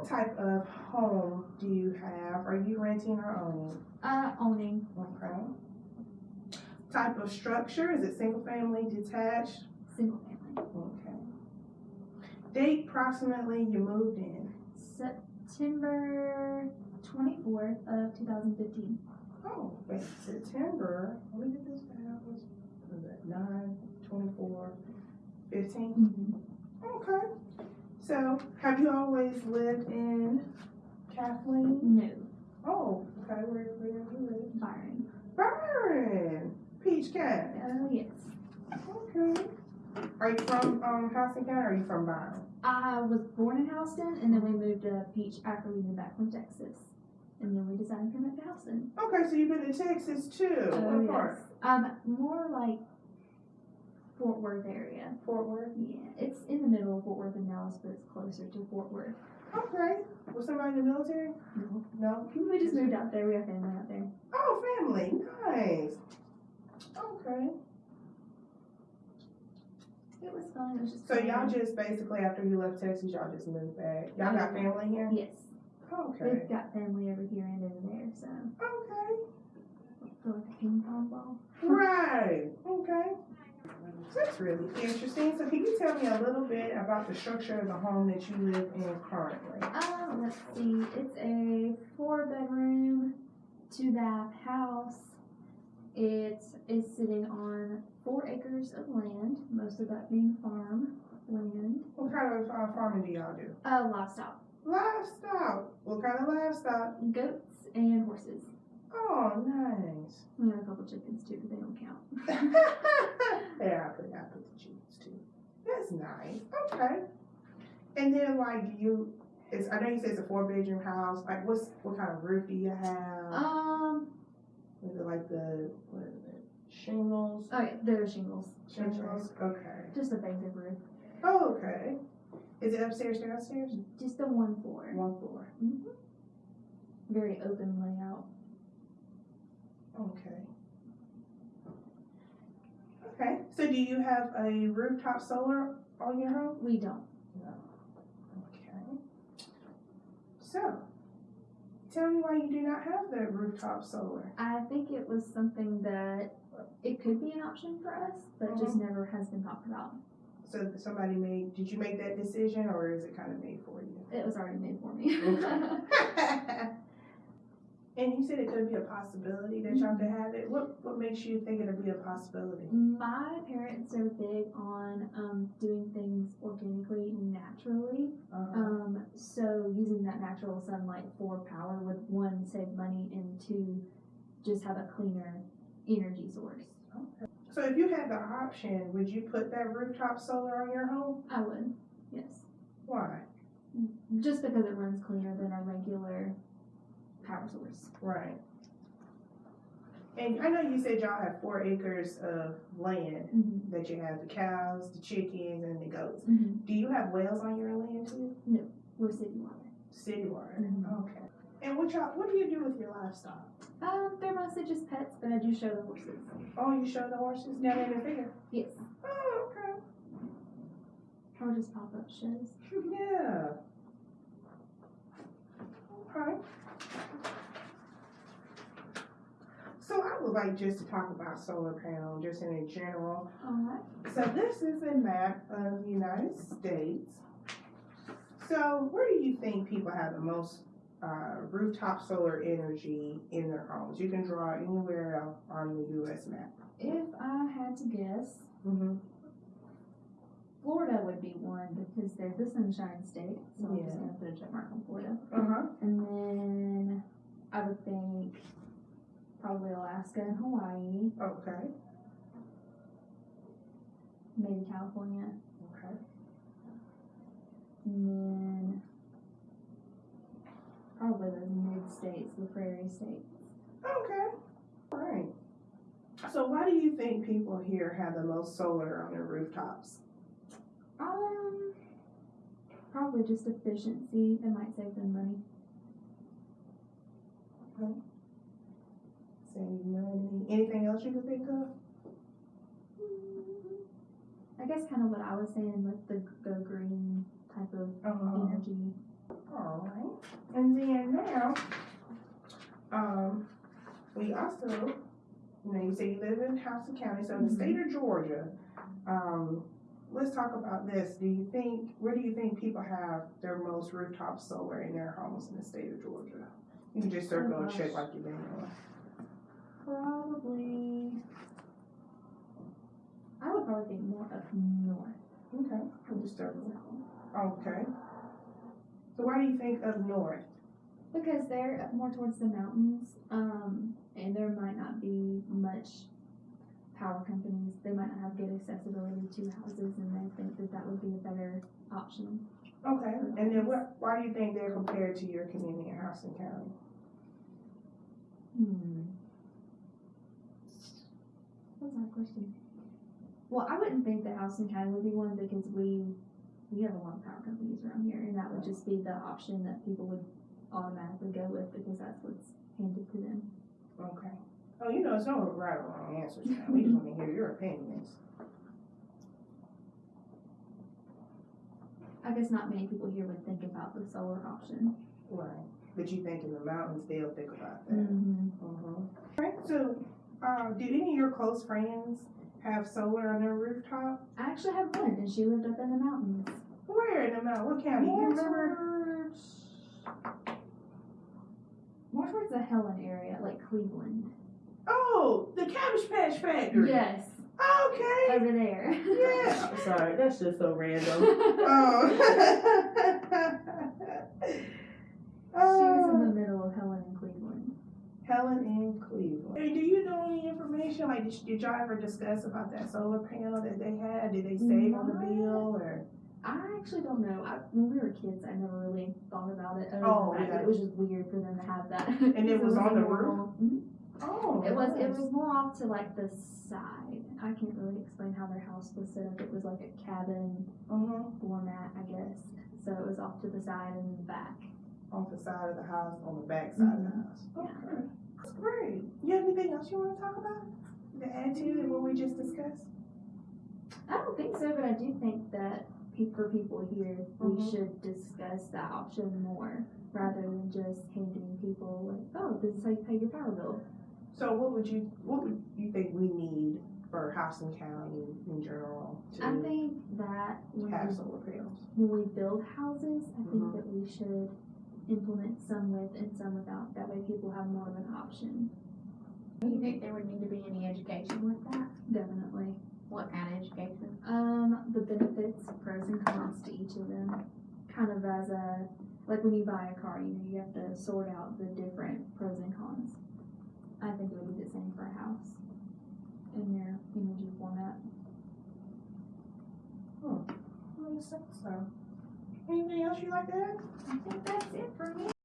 what type of home do you have? Are you renting or owning? Uh, owning. Okay. Type of structure, is it single family, detached? Single family. Okay. Date approximately you moved in? September 24th of 2015. Oh, wait, September, let me get this down, was was it nine, twenty-four, fifteen? Okay. So, have you always lived in Kathleen? No, Oh, okay, where, where do you live? Byron. Byron, Peach Cat. Oh, yes. Okay. Are you from, um, Houston County or are you from Byron? I was born in Houston, and then we moved to Peach after we moved back from Texas. And then we decided to come back to Houston. Okay, so you've been to Texas too. Oh, What yes. part? Um, more like Fort Worth area. Fort Worth. Yeah, it's in the middle of Fort Worth and Dallas, but it's closer to Fort Worth. Okay. Was somebody in the military? No. No. We just moved out there. We have family out there. Oh, family. Nice. Okay. It was fun. It was just So fun. y'all just basically after you left Texas, y'all just moved back. Y'all got family here? Yes. Okay. We've got family over here and over there, so Okay. I feel like a ping pong ball. Right. Okay. That's really interesting. So can you tell me a little bit about the structure of the home that you live in currently? Uh, let's see. It's a four bedroom, two bath house. It is sitting on four acres of land, most of that being farm land. What kind of uh, farming do y'all do? Uh, livestock, Livestock. What kind of livestock? goats and horses. Oh, nice. We have a couple chickens too, but they don't count. yeah, I put I put the chickens too. That's nice. Okay. And then like do you it's I know you said it's a four bedroom house. Like what's what kind of roof do you have? Um, Is it like the what is it? Shingles? oh yeah, they're shingles. Shingles? Okay. Just a basic roof. Oh, okay. Is it upstairs, or downstairs? Just the one floor. One floor. hmm Very open layout. Okay. Okay. So do you have a rooftop solar on your home? We don't. No. Okay. So, tell me why you do not have the rooftop solar. I think it was something that it could be an option for us, but just uh-huh. never has been talked about. So somebody made, did you make that decision or is it kind of made for you? It was already made for me. and you said it could be a possibility that y'all could have it. What what makes you think it'll be a possibility? My parents are big on um, doing things organically, naturally. Uh-huh. Um, so using that natural sunlight for power would one save money and two just have a cleaner energy source. Okay. So if you had the option, would you put that rooftop solar on your home? I would, yes, Why? just because it runs cleaner than a regular power source. Right. And I know you said y'all have four acres of land Mm-hmm. that you have the cows, the chickens, and the goats. Mm-hmm. Do you have wells on your land too? No. We're city water. City water. Mhm. Okay. And what y'all what do you do with your livestock? Um, they're mostly just pets, but I do show the horses. Oh, you show the horses down in the field. Yes. Oh, okay. Or just pop up shows. Yeah. Okay. So I would like just to talk about solar panel just in general. Alright. So this is a map of the United States. So where do you think people have the most uh, rooftop solar energy in their homes? You can draw anywhere on the U.S. map. If I had to guess, Mm-hmm. Florida one because they're the sunshine state. So I'm just Yeah. gonna put a check mark on Florida. Uh huh. And then I would think probably Alaska and Hawaii, Okay. maybe California, Okay. and then probably those mid states, the prairie states. Okay. All right. So why do you think people here have the most solar on their rooftops? Um, probably just efficiency. It might save them money. Okay. Save money. Anything else you can think of? I guess kind of what I was saying with the go green type of Uh, energy. all right. and then now, um, we also, you know, you say you live in Houston County, so in the state of Georgia, um, let's talk about this. Do you think, where do you think people have their most rooftop solar in their homes in the state of Georgia? You can just circle and check like you've been doing. Probably. I would probably think more up north. Okay, I'll just circle. So. Okay. So why do you think up north? Because they're more towards the mountains, um, and there might not be much power companies. They might not have good accessibility to houses, and they think that that would be a better option. Okay, and then what, why do you think they're compared to your community in Houston County? Hmm. What's our question? Well, I wouldn't think that Houston County would be one because we we have a lot of power companies around here, and that would just be the option that people would automatically go with because that's what's handed to them. Okay. Oh, you know, it's no right or wrong answers now. We just wanna hear your opinions. I guess not many people here would think about the solar option. Right. But you think in the mountains, they'll think about that. Mm-hmm. Mm-hmm. Right, so, uh, did any of your close friends have solar on their rooftop? I actually have one, and she lived up in the mountains. Where in the mountain? What county? You remember? towards, more towards the Helen area, like Cleveland. Oh, the Cabbage Patch Factory. Yes, Okay. over there. Yeah. I'm sorry, that's just so random. Oh. She was in oh. the middle of Helen and Cleveland. Helen in Cleveland. Hey, do you know any information? Like, did, did y'all ever discuss about that solar panel that they had? Did they save on the bill or? I actually don't know. I, when we were kids, I never really thought about it. Other Oh, than the fact yeah. it was just weird for them to have that. And it was on the normal- Mhm. Oh, It was. It nice. was more off to like the side. I can't really explain how their house was set up. It was like a cabin Mhm. format, I guess. So it was off to the side and the back. On the side of the house, on the back side of the Mhm. house. Yeah. Okay. That's great. You have anything else you want to talk about? To add to what we just discussed? I don't think so, but I do think that pe- for people here, we Mhm. should discuss that option more rather than just handing people like, oh, this is how you pay your power bill. So what would you, what would you think we need for Houston County in general I to think that when have we, solar panels? when we build houses, I think Mhm. that we should implement some with and some without. That way, people have more of an option. Do you think there would need to be any education with that? Definitely. What kind of education? Um, the benefits, pros and cons to each of them, kind of as a like when you buy a car, you know, you have to sort out the different pros and cons. I think it would be the same for a house in their energy format. Hmm. Makes sense, so. Anything else you'd like to add? I think that's it for me.